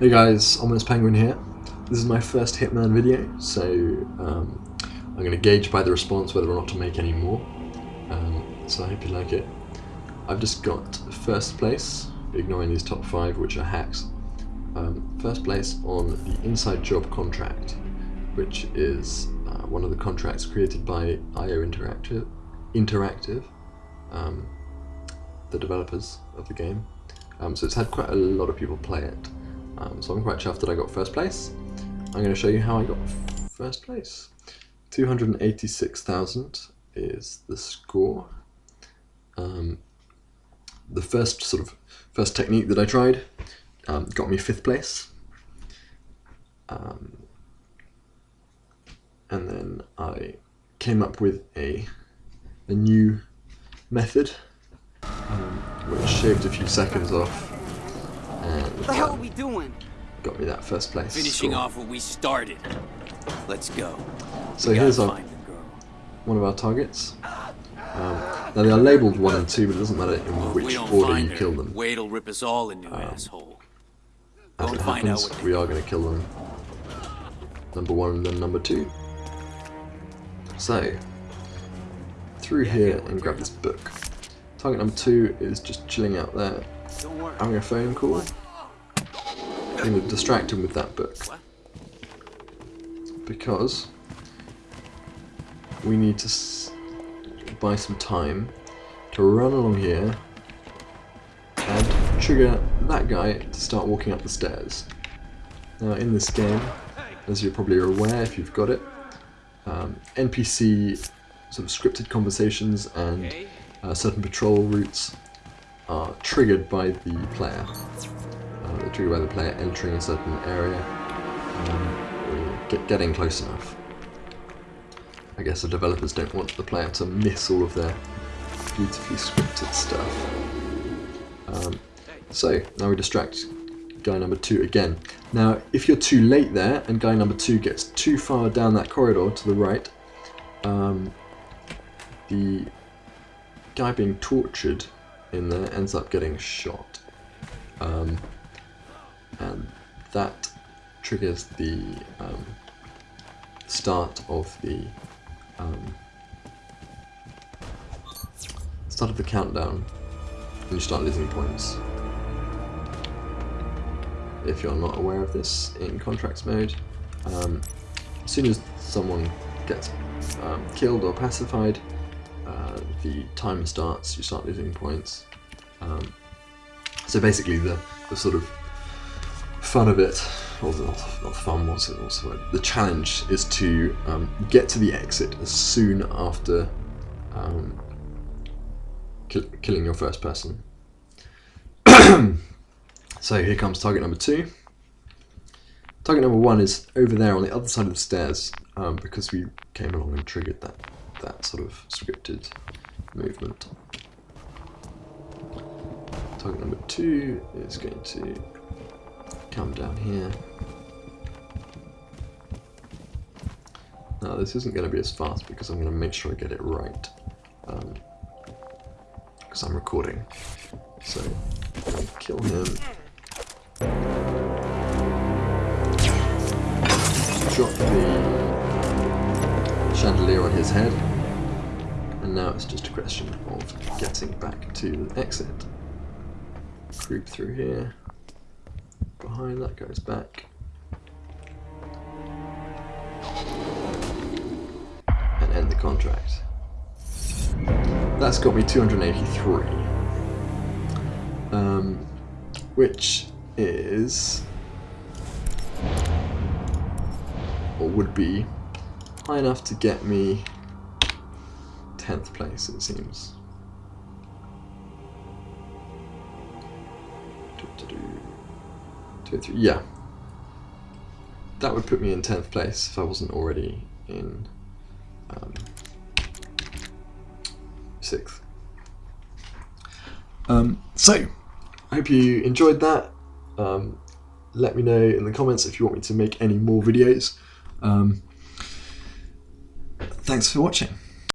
Hey guys, Ominous Penguin here. This is my first Hitman video, so um, I'm going to gauge by the response whether or not to make any more. Um, so I hope you like it. I've just got first place, ignoring these top five which are hacks. Um, first place on the Inside Job contract, which is uh, one of the contracts created by IO Interactive, Interactive um, the developers of the game. Um, so it's had quite a lot of people play it. Um, so I'm quite chuffed that I got first place. I'm going to show you how I got first place. 286,000 is the score. Um, the first sort of first technique that I tried um, got me fifth place. Um, and then I came up with a, a new method um, which shaved a few seconds off and What the hell are we doing? got me that first place. Finishing score. off what we started. Let's go. So We gotta here's our, find the girl. one of our targets. Um, now they are labelled 1 and 2, but it doesn't matter in Well, if we which don't order find you her, kill them. Wade'll rip us all a new asshole. As it and find out happens, we are going to kill them. Number 1 and then number 2. So, through here and grab this book. Target number 2 is just chilling out there, Don't worry. Having a phone call. I'm going to distract him with that book. Because we need to buy some time to run along here and trigger that guy to start walking up the stairs. Now in this game, as you're probably aware if you've got it, um, NPC sort of scripted conversations and uh, certain patrol routes are triggered by the player. Uh, they're triggered by the player entering a certain area um, get, getting close enough. I guess the developers don't want the player to miss all of their beautifully scripted stuff. Um, so now we distract guy number two again. Now if you're too late there and guy number two gets too far down that corridor to the right, um, the guy being tortured in there ends up getting shot. Um, and that triggers the um, start of the um, start of the countdown and you start losing points. If you're not aware of this in contracts mode, um, as soon as someone gets um, killed or pacified, the timer starts, you start losing points. Um, so basically the, the sort of fun of it, or the, not fun, what's it, what's the word? The challenge is to um, get to the exit as soon after um, kill, killing your first person. so here comes target number two. Target number one is over there on the other side of the stairs um, because we came along and triggered that, that sort of scripted movement. Target number two is going to come down here. Now this isn't going to be as fast because I'm going to make sure I get it right. Um, because I'm recording. So, I'm kill him. Drop the chandelier on his head. And now it's just a question of getting back to the exit. Creep through here. Behind that goes back. And end the contract. That's got me 283. Um, which is or would be high enough to get me 10th place it seems. Two, three, yeah. That would put me in 10th place if I wasn't already in um, 6th. Um, so, I hope you enjoyed that. Um, let me know in the comments if you want me to make any more videos. Um, thanks for watching.